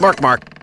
Mark, Mark.